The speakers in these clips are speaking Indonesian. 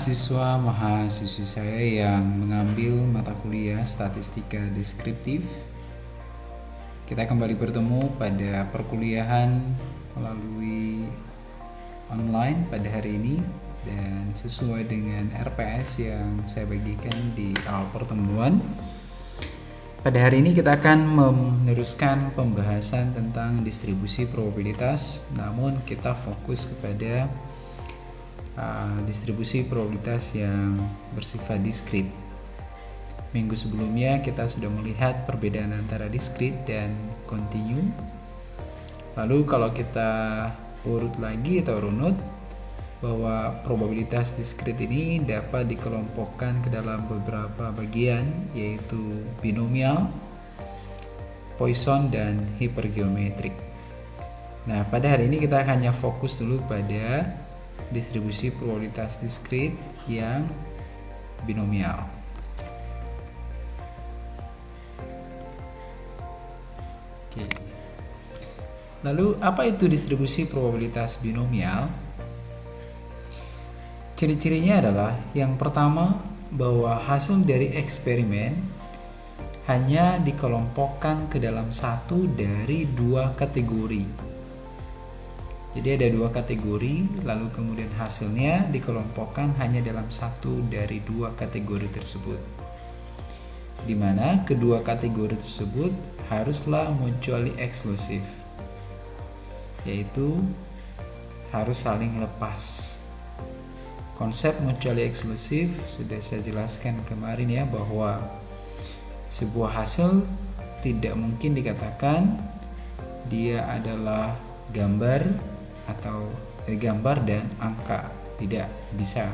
mahasiswa mahasiswi saya yang mengambil mata kuliah statistika deskriptif. Kita kembali bertemu pada perkuliahan melalui online pada hari ini dan sesuai dengan RPS yang saya bagikan di awal pertemuan. Pada hari ini kita akan meneruskan pembahasan tentang distribusi probabilitas, namun kita fokus kepada uh, distribusi probabilitas yang bersifat diskrit. Minggu sebelumnya kita sudah melihat perbedaan antara diskrit dan kontinu. Lalu kalau kita urut lagi atau runut bahwa probabilitas diskrit ini dapat dikelompokkan ke dalam beberapa bagian yaitu binomial, Poisson dan hipergeometrik. Nah, pada hari ini kita hanya fokus dulu pada distribusi probabilitas diskrit yang binomial. Oke. Lalu apa itu distribusi probabilitas binomial? Ciri-cirinya adalah yang pertama bahwa hasil dari eksperimen hanya dikelompokkan ke dalam satu dari dua kategori jadi ada dua kategori, lalu kemudian hasilnya dikelompokkan hanya dalam satu dari dua kategori tersebut. Di mana kedua kategori tersebut haruslah mutually eksklusif, yaitu harus saling lepas. Konsep mutually eksklusif sudah saya jelaskan kemarin ya bahwa sebuah hasil tidak mungkin dikatakan dia adalah gambar atau eh, gambar dan angka tidak bisa.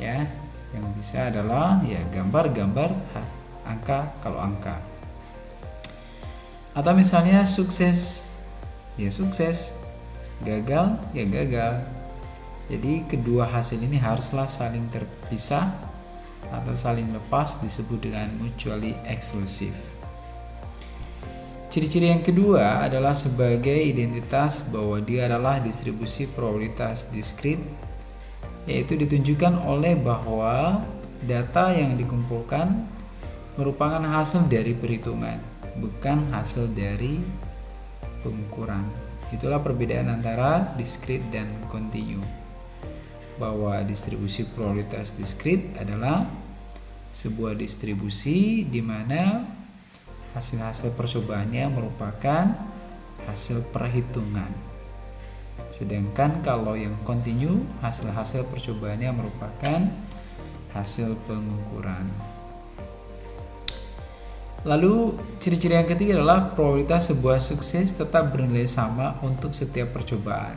Ya yang bisa adalah ya gambar-gambar angka kalau angka. Atau misalnya sukses. Ya sukses. Gagal ya gagal. Jadi kedua hasil ini haruslah saling terpisah atau saling lepas disebut dengan mutually exclusive Ciri-ciri yang kedua adalah sebagai identitas bahwa dia adalah distribusi probabilitas diskrit yaitu ditunjukkan oleh bahwa data yang dikumpulkan merupakan hasil dari perhitungan bukan hasil dari pengukuran. Itulah perbedaan antara diskrit dan kontinu bahwa distribusi probabilitas diskrit adalah sebuah distribusi di mana hasil-hasil percobaannya merupakan hasil perhitungan. Sedangkan kalau yang kontinu, hasil-hasil percobaannya merupakan hasil pengukuran. Lalu ciri-ciri yang ketiga adalah probabilitas sebuah sukses tetap bernilai sama untuk setiap percobaan.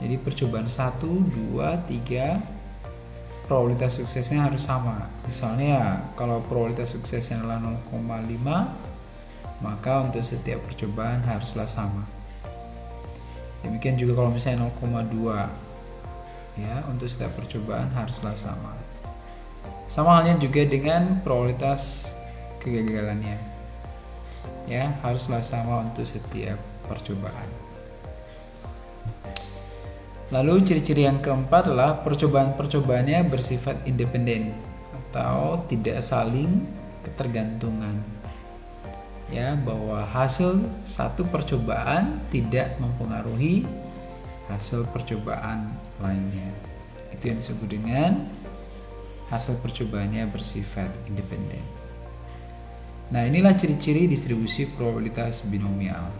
Jadi percobaan 1, 2, 3, probabilitas suksesnya harus sama. Misalnya kalau probabilitas suksesnya adalah 0,5 maka untuk setiap percobaan haruslah sama. Demikian juga kalau misalnya 0,2 ya untuk setiap percobaan haruslah sama. Sama halnya juga dengan probabilitas kegagalannya. Ya, haruslah sama untuk setiap percobaan. Lalu ciri-ciri yang keempat adalah percobaan-percobaannya bersifat independen atau tidak saling ketergantungan. Ya, bahwa hasil satu percobaan tidak mempengaruhi hasil percobaan lainnya. Itu yang disebut dengan hasil percobaannya bersifat independen. Nah, inilah ciri-ciri distribusi probabilitas binomial.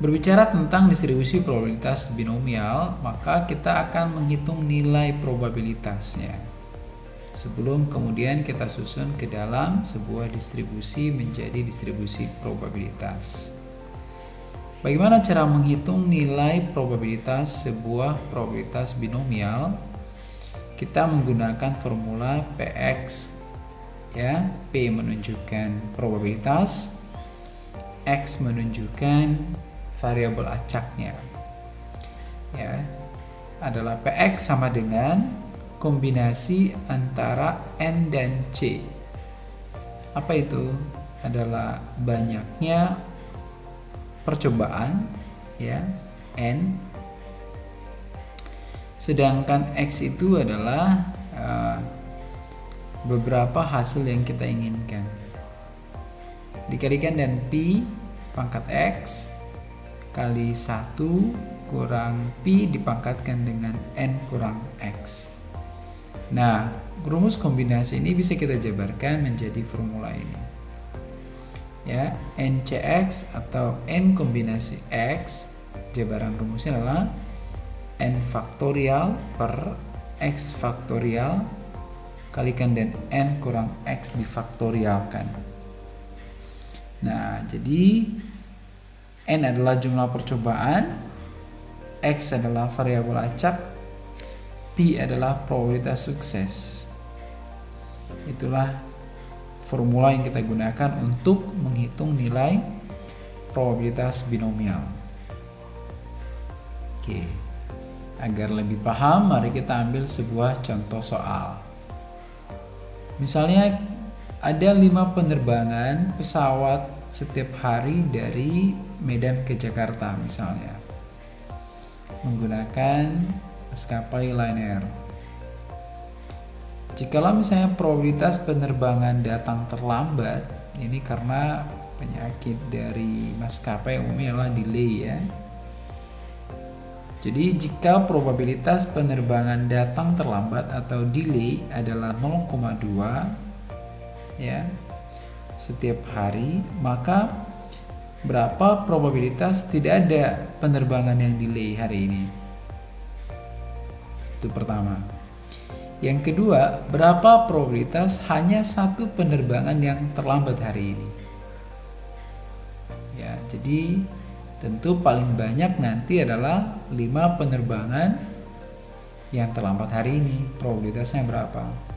Berbicara tentang distribusi probabilitas binomial, maka kita akan menghitung nilai probabilitasnya. Sebelum kemudian kita susun ke dalam sebuah distribusi menjadi distribusi probabilitas. Bagaimana cara menghitung nilai probabilitas sebuah probabilitas binomial? Kita menggunakan formula PX ya, P menunjukkan probabilitas, X menunjukkan variabel acaknya. Ya adalah px sama dengan kombinasi antara n dan c. Apa itu? Adalah banyaknya percobaan ya n. Sedangkan X itu adalah uh, beberapa hasil yang kita inginkan. Dikalikan dan Pi pangkat X kali 1 kurang Pi dipangkatkan dengan N kurang X. Nah rumus kombinasi ini bisa kita jabarkan menjadi formula ini. Ya NCX atau N kombinasi X jabaran rumusnya adalah N faktorial per X faktorial kalikan dan N kurang X difaktorialkan. Nah jadi N adalah jumlah percobaan X adalah variabel acak P adalah probabilitas sukses itulah formula yang kita gunakan untuk menghitung nilai probabilitas binomial. Oke, agar lebih paham, mari kita ambil sebuah contoh soal. Misalnya ada lima penerbangan pesawat setiap hari dari Medan ke Jakarta misalnya menggunakan maskapai Lion Air. Jikalau misalnya probabilitas penerbangan datang terlambat, ini karena penyakit dari maskapai umumnya adalah delay ya. Jadi jika probabilitas penerbangan datang terlambat atau delay adalah 0,2 ya setiap hari, maka berapa probabilitas tidak ada penerbangan yang delay hari ini? Itu pertama. Yang kedua, berapa probabilitas hanya satu penerbangan yang terlambat hari ini? Ya, jadi tentu paling banyak nanti adalah 5 penerbangan yang terlambat hari ini. Probabilitasnya berapa?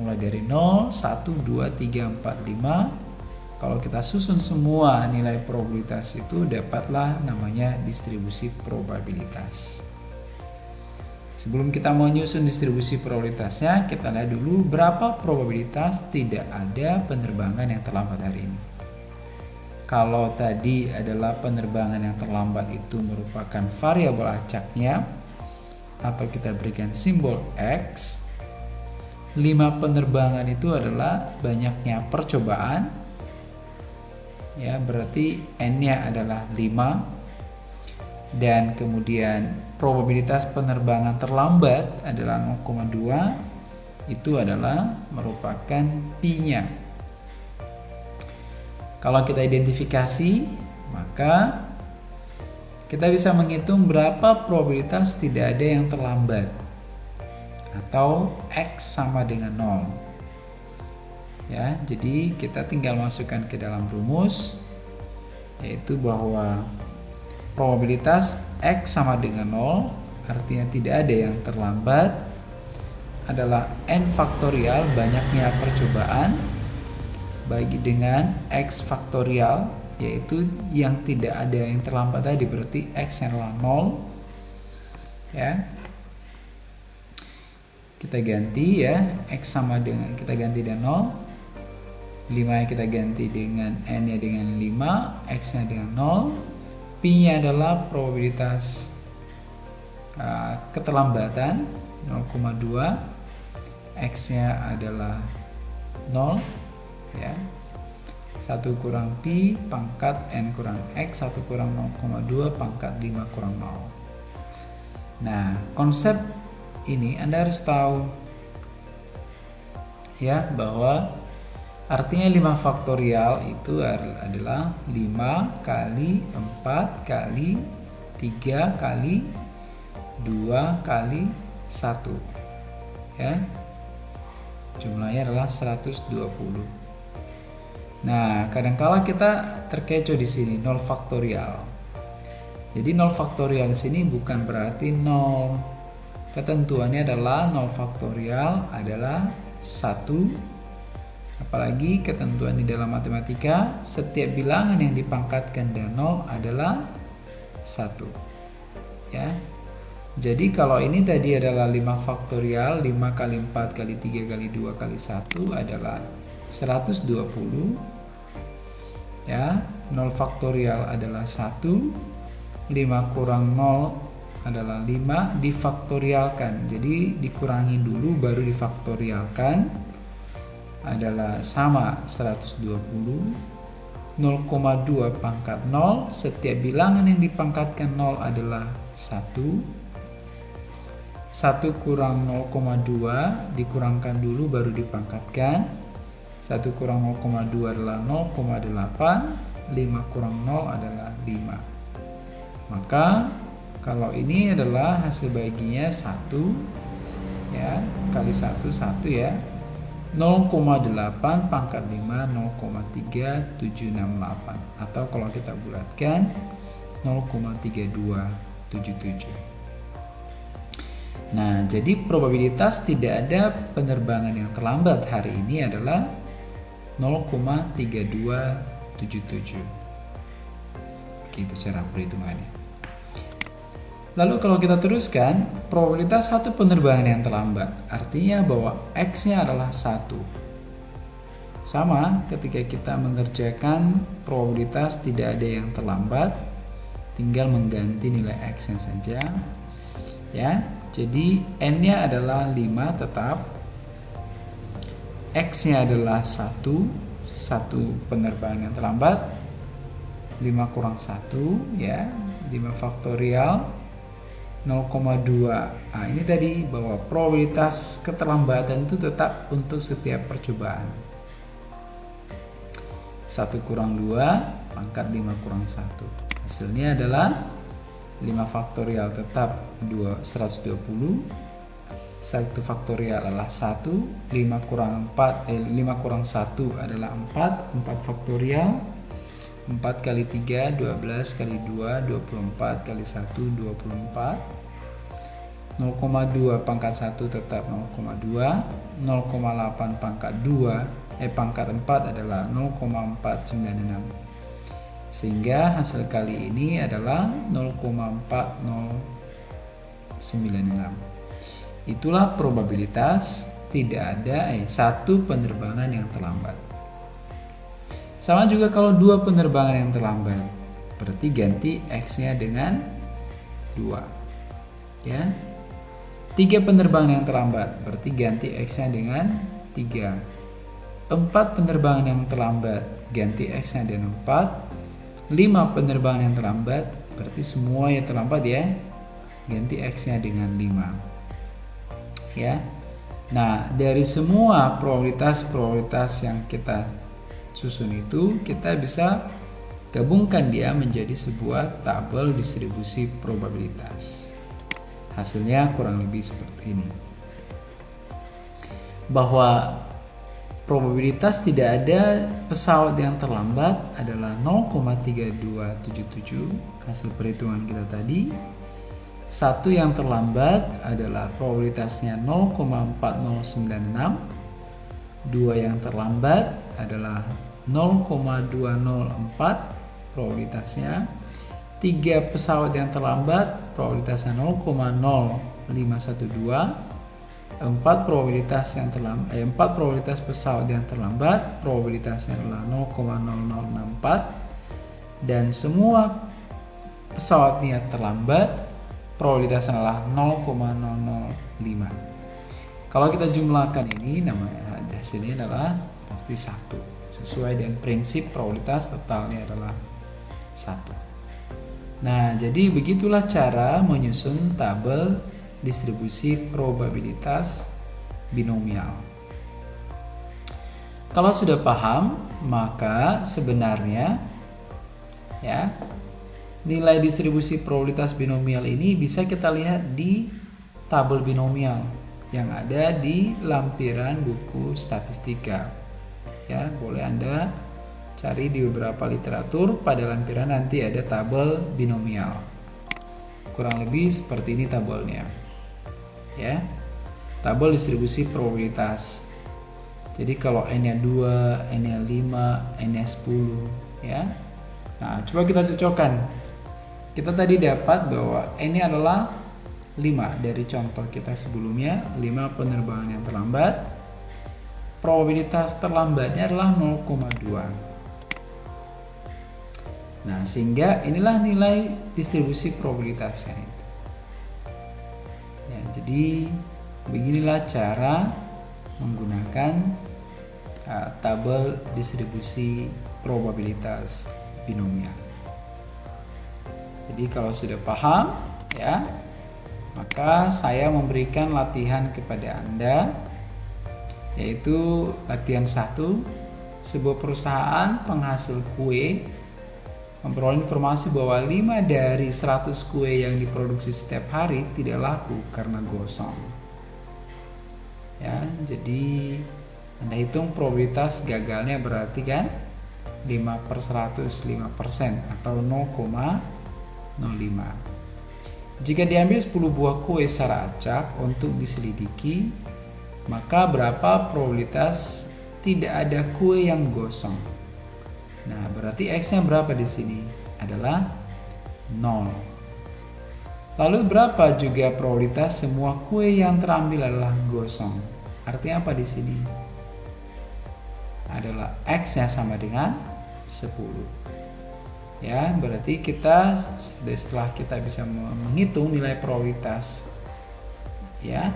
Mulai dari 0, 1, 2, 3, 4, 5. Kalau kita susun semua nilai probabilitas itu dapatlah namanya distribusi probabilitas. Sebelum kita menyusun distribusi probabilitasnya, kita lihat dulu berapa probabilitas tidak ada penerbangan yang terlambat hari ini. Kalau tadi adalah penerbangan yang terlambat itu merupakan variabel acaknya, atau kita berikan simbol X, 5 penerbangan itu adalah banyaknya percobaan, ya berarti N-nya adalah 5, dan kemudian probabilitas penerbangan terlambat adalah 0,2 itu adalah merupakan pi-nya. Kalau kita identifikasi, maka kita bisa menghitung berapa probabilitas tidak ada yang terlambat atau x sama dengan 0. Ya, jadi kita tinggal masukkan ke dalam rumus yaitu bahwa probabilitas X sama dengan 0 artinya tidak ada yang terlambat adalah N faktorial banyaknya percobaan bagi dengan X faktorial yaitu yang tidak ada yang terlambat tadi berarti X yang adalah 0 ya kita ganti ya X sama dengan kita ganti dengan 0 5 yang kita ganti dengan N nya dengan 5 X nya dengan 0 P-nya adalah probabilitas uh, keterlambatan 0,2 X-nya adalah 0 ya. 1 kurang P pangkat N kurang X 1 kurang 0,2 pangkat 5 kurang 0 nah konsep ini Anda harus tahu ya bahwa Artinya 5 faktorial itu adalah 5 kali 4 kali 3 kali 2 kali 1 ya. Jumlahnya adalah 120 nah kadangkala kita terkecoh di sini 0 faktorial. Jadi 0 faktorial di sini bukan berarti 0 ketentuannya adalah 0 faktorial adalah 1 Apalagi ketentuan di dalam matematika, setiap bilangan yang dipangkatkan dengan 0 adalah 1. Ya. Jadi kalau ini tadi adalah 5 faktorial, 5 kali 4 kali 3 kali 2 kali 1 adalah 120. Ya, 0 faktorial adalah 1. 5 kurang 0 adalah 5 difaktorialkan. Jadi dikurangi dulu baru difaktorialkan adalah sama 120 0,2 pangkat 0 setiap bilangan yang dipangkatkan 0 adalah 1 1 kurang 0,2 dikurangkan dulu baru dipangkatkan. 1 kurang 0,2 adalah 0,8 5 kurang 0 adalah 5 maka kalau ini adalah hasil baginya 1 ya kali 1 1 ya 0,8 pangkat 5 0,3768 atau kalau kita bulatkan 0,3277 Nah, jadi probabilitas tidak ada penerbangan yang terlambat hari ini adalah 0,3277. Begitu cara perhitungannya. Lalu kalau kita teruskan, probabilitas satu penerbangan yang terlambat artinya bahwa X-nya adalah satu. Sama ketika kita mengerjakan probabilitas tidak ada yang terlambat, tinggal mengganti nilai X-nya saja. Ya, jadi N-nya adalah 5 tetap. X-nya adalah 1, satu penerbangan yang terlambat. 5 kurang 1 ya, 5 faktorial 0,2 nah ini tadi bahwa probabilitas keterlambatan itu tetap untuk setiap percobaan. 1 kurang 2 pangkat 5 kurang 1 hasilnya adalah 5 faktorial tetap 2, 120 1 faktorial adalah 1 5 kurang 4 eh, 5 kurang 1 adalah 4 4 faktorial 4 kali 3 12 kali 2 24 kali 1 24 0,2 pangkat 1 tetap 0,2 0,8 pangkat 2 eh pangkat 4 adalah 0,496 sehingga hasil kali ini adalah 0,4096 itulah probabilitas tidak ada eh, satu penerbangan yang terlambat sama juga kalau dua penerbangan yang terlambat, berarti ganti X-nya dengan 2. Ya. Tiga penerbangan yang terlambat, berarti ganti X-nya dengan 3. Empat penerbangan yang terlambat, ganti X-nya dengan 4. Lima penerbangan yang terlambat, berarti semua yang terlambat ya, ganti X-nya dengan 5. Ya. Nah, dari semua probabilitas-probabilitas yang kita susun itu kita bisa gabungkan dia menjadi sebuah tabel distribusi probabilitas. Hasilnya kurang lebih seperti ini. Bahwa probabilitas tidak ada pesawat yang terlambat adalah 0,3277 hasil perhitungan kita tadi. Satu yang terlambat adalah probabilitasnya 0,4096 dua yang terlambat adalah 0,204 probabilitasnya. Tiga pesawat yang terlambat probabilitasnya 0,0512 empat probabilitas yang terlambat eh, empat probabilitas pesawat yang terlambat probabilitasnya adalah 0,0064 dan semua pesawat yang terlambat probabilitasnya adalah 0,005 kalau kita jumlahkan ini namanya hasilnya adalah pasti satu. Sesuai dengan prinsip probabilitas totalnya adalah satu. Nah, jadi begitulah cara menyusun tabel distribusi probabilitas binomial. Kalau sudah paham, maka sebenarnya ya nilai distribusi probabilitas binomial ini bisa kita lihat di tabel binomial yang ada di lampiran buku statistika. Ya, boleh Anda cari di beberapa literatur pada lampiran nanti ada tabel binomial. Kurang lebih seperti ini tabelnya. Ya. Tabel distribusi probabilitas. Jadi kalau N-nya 2, N-nya 5, N-nya 10, ya. Nah, coba kita cocokkan. Kita tadi dapat bahwa N-nya adalah 5 dari contoh kita sebelumnya 5 penerbangan yang terlambat probabilitas terlambatnya adalah 0,2 nah sehingga inilah nilai distribusi probabilitasnya itu. Jadi beginilah cara menggunakan uh, tabel distribusi probabilitas binomial. Jadi kalau sudah paham ya, maka saya memberikan latihan kepada Anda yaitu latihan satu sebuah perusahaan penghasil kue memperoleh informasi bahwa 5 dari 100 kue yang diproduksi setiap hari tidak laku karena gosong. Ya, jadi Anda hitung probabilitas gagalnya berarti kan 5 per 100 5 persen atau 0,05 jika diambil 10 buah kue secara acak untuk diselidiki maka berapa probabilitas tidak ada kue yang gosong Nah, berarti X-nya berapa di sini? Adalah 0. Lalu berapa juga probabilitas semua kue yang terambil adalah gosong? Artinya apa di sini? Adalah X-nya sama dengan 10. Ya, berarti kita setelah kita bisa menghitung nilai probabilitas ya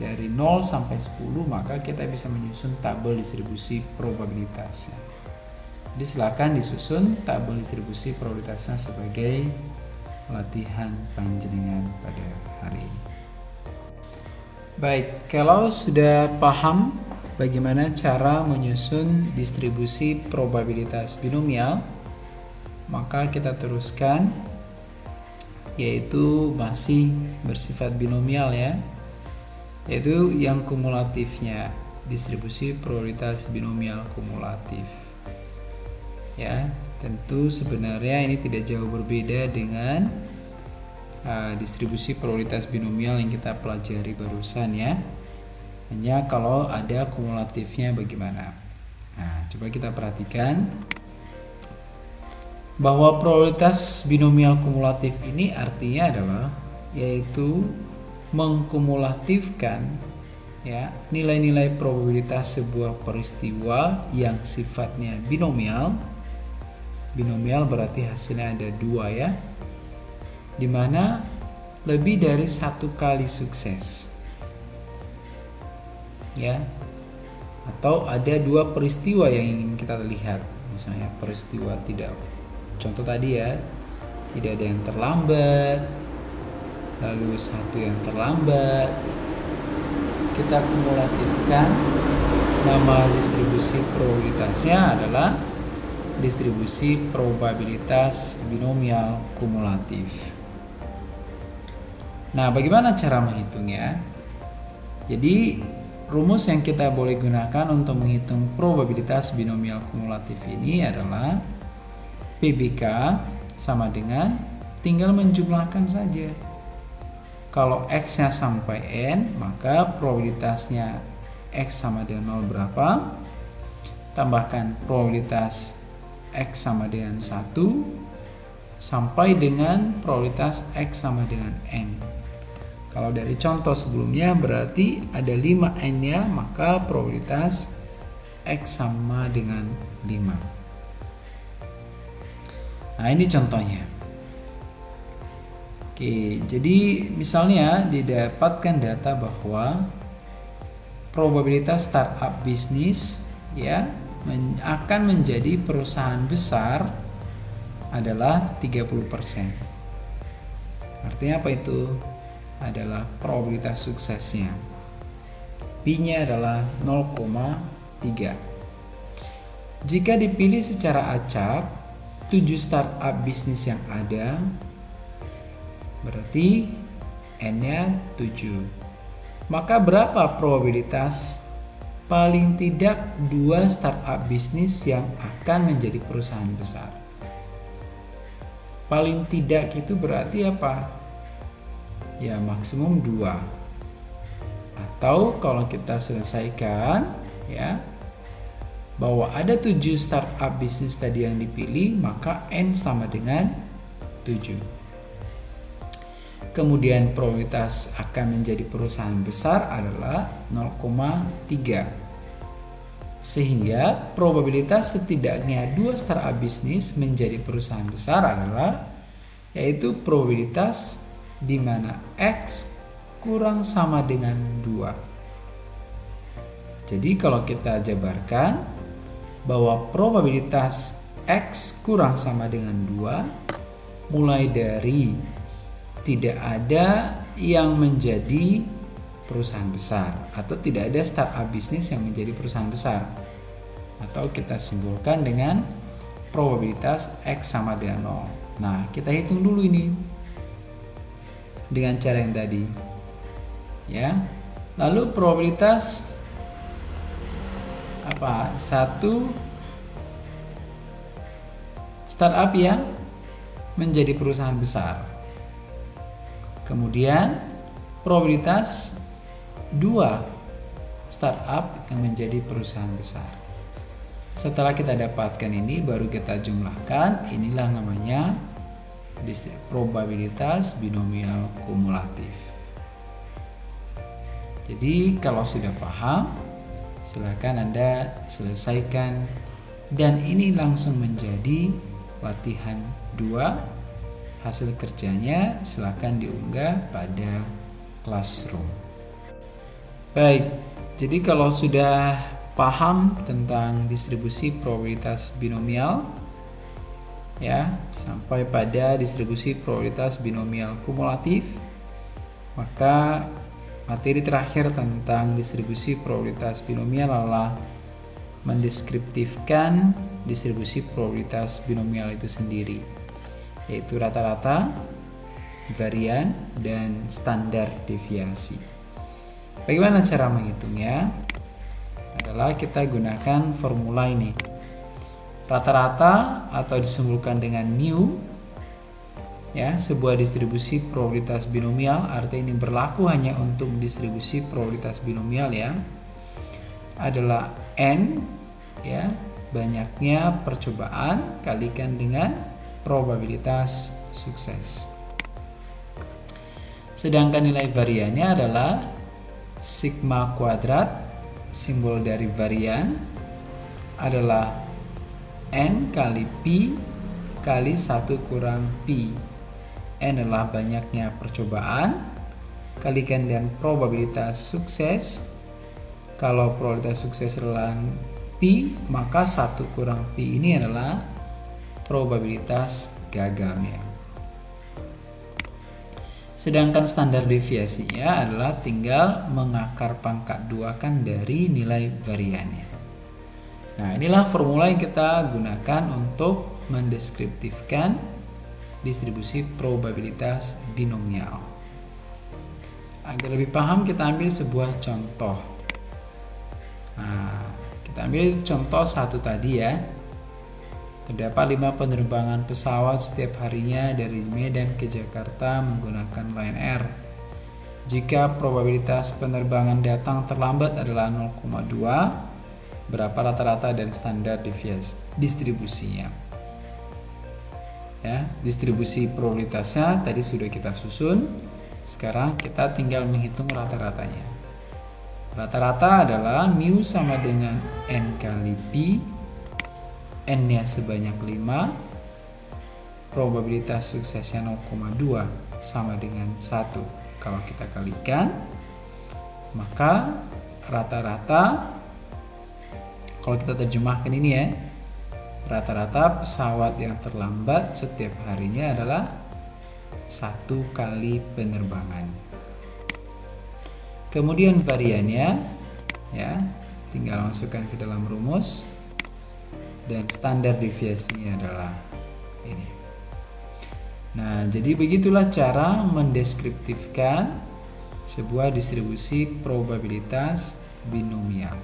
dari 0 sampai 10 maka kita bisa menyusun tabel distribusi probabilitasnya. Jadi silakan disusun tabel distribusi prioritasnya sebagai latihan panjenengan pada hari ini. Baik, kalau sudah paham bagaimana cara menyusun distribusi probabilitas binomial, maka kita teruskan yaitu masih bersifat binomial ya. Yaitu yang kumulatifnya, distribusi probabilitas binomial kumulatif. Ya tentu sebenarnya ini tidak jauh berbeda dengan uh, distribusi probabilitas binomial yang kita pelajari barusan ya. Hanya kalau ada kumulatifnya bagaimana? Nah coba kita perhatikan. Bahwa probabilitas binomial kumulatif ini artinya adalah yaitu mengkumulatifkan ya nilai-nilai probabilitas sebuah peristiwa yang sifatnya binomial. Binomial berarti hasilnya ada dua ya di mana lebih dari satu kali sukses ya atau ada dua peristiwa yang ingin kita lihat. Misalnya peristiwa tidak contoh tadi ya tidak ada yang terlambat lalu satu yang terlambat kita kumulatifkan nama distribusi probabilitasnya adalah distribusi probabilitas binomial kumulatif. Nah, bagaimana cara menghitungnya? Jadi, rumus yang kita boleh gunakan untuk menghitung probabilitas binomial kumulatif ini adalah PBK sama dengan tinggal menjumlahkan saja. Kalau X-nya sampai N, maka probabilitasnya X sama dengan 0 berapa? Tambahkan probabilitas X sama dengan 1 sampai dengan probabilitas X sama dengan N. Kalau dari contoh sebelumnya berarti ada 5 N nya maka probabilitas X sama dengan 5. Nah ini contohnya. Oke, jadi misalnya didapatkan data bahwa probabilitas startup bisnis ya men akan menjadi perusahaan besar adalah 30%. Artinya apa itu? Adalah probabilitas suksesnya. P-nya adalah 0,3. Jika dipilih secara acak, 7 startup bisnis yang ada berarti N-nya 7. Maka berapa probabilitas paling tidak dua startup bisnis yang akan menjadi perusahaan besar. Paling tidak itu berarti apa? Ya maksimum dua. Atau kalau kita selesaikan ya bahwa ada tujuh startup bisnis tadi yang dipilih maka N sama dengan 7 kemudian probabilitas akan menjadi perusahaan besar adalah 0,3 sehingga probabilitas setidaknya dua startup bisnis menjadi perusahaan besar adalah yaitu probabilitas di mana X kurang sama dengan 2. Jadi kalau kita jabarkan bahwa probabilitas X kurang sama dengan 2 mulai dari tidak ada yang menjadi perusahaan besar atau tidak ada startup bisnis yang menjadi perusahaan besar. Atau kita simpulkan dengan probabilitas X sama dengan 0 nah kita hitung dulu ini dengan cara yang tadi ya. Lalu probabilitas apa? Satu startup yang menjadi perusahaan besar kemudian probabilitas dua startup yang menjadi perusahaan besar. Setelah kita dapatkan ini baru kita jumlahkan, inilah namanya probabilitas binomial kumulatif. Jadi kalau sudah paham, silakan Anda selesaikan dan ini langsung menjadi latihan 2 hasil kerjanya silakan diunggah pada classroom. Baik, jadi kalau sudah paham tentang distribusi probabilitas binomial ya, sampai pada distribusi probabilitas binomial kumulatif, maka materi terakhir tentang distribusi probabilitas binomial adalah mendeskriptifkan distribusi probabilitas binomial itu sendiri, yaitu rata-rata, varian, dan standar deviasi. Bagaimana cara menghitungnya? Adalah kita gunakan formula ini. Rata-rata atau disimpulkan dengan mu ya, sebuah distribusi probabilitas binomial artinya ini berlaku hanya untuk distribusi probabilitas binomial ya. Adalah n ya, banyaknya percobaan kalikan dengan probabilitas sukses. Sedangkan nilai variannya adalah sigma kuadrat simbol dari varian adalah n kali pi kali 1 kurang pi. n adalah banyaknya percobaan. Kalikan dengan probabilitas sukses. Kalau probabilitas sukses adalah pi maka 1 kurang pi ini adalah probabilitas gagalnya Sedangkan standar deviasinya adalah tinggal mengakar pangkat dua kan dari nilai variannya. Nah, inilah formula yang kita gunakan untuk mendeskriptifkan distribusi probabilitas binomial. Agar lebih paham, kita ambil sebuah contoh. Nah, kita ambil contoh satu tadi ya. Terdapat lima penerbangan pesawat setiap harinya dari Medan ke Jakarta menggunakan Lion Air. Jika probabilitas penerbangan datang terlambat adalah 0,2, berapa rata-rata dan standar deviasi distribusinya? Ya, distribusi probabilitasnya tadi sudah kita susun. Sekarang kita tinggal menghitung rata-ratanya. Rata-rata adalah mu sama dengan n kali pi n-nya sebanyak 5 probabilitas suksesnya 0,2 sama dengan 1 kalau kita kalikan maka rata-rata kalau kita terjemahkan ini ya rata-rata pesawat yang terlambat setiap harinya adalah satu kali penerbangan. Kemudian variannya ya tinggal masukkan ke dalam rumus dan standar deviasinya adalah ini. Nah, jadi begitulah cara mendeskriptifkan sebuah distribusi probabilitas binomial.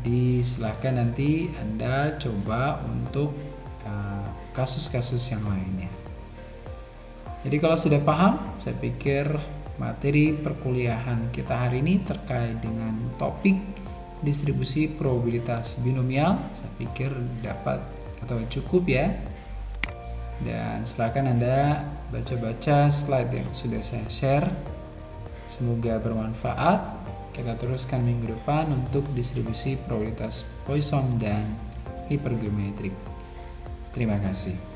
Jadi silahkan nanti Anda coba untuk uh, kasus-kasus uh, yang lainnya. Jadi kalau sudah paham, saya pikir materi perkuliahan kita hari ini terkait dengan topik distribusi probabilitas binomial saya pikir dapat atau cukup ya. Dan silakan anda baca-baca slide yang sudah saya share. Semoga bermanfaat. Kita teruskan minggu depan untuk distribusi probabilitas Poisson dan hipergeometrik. Terima kasih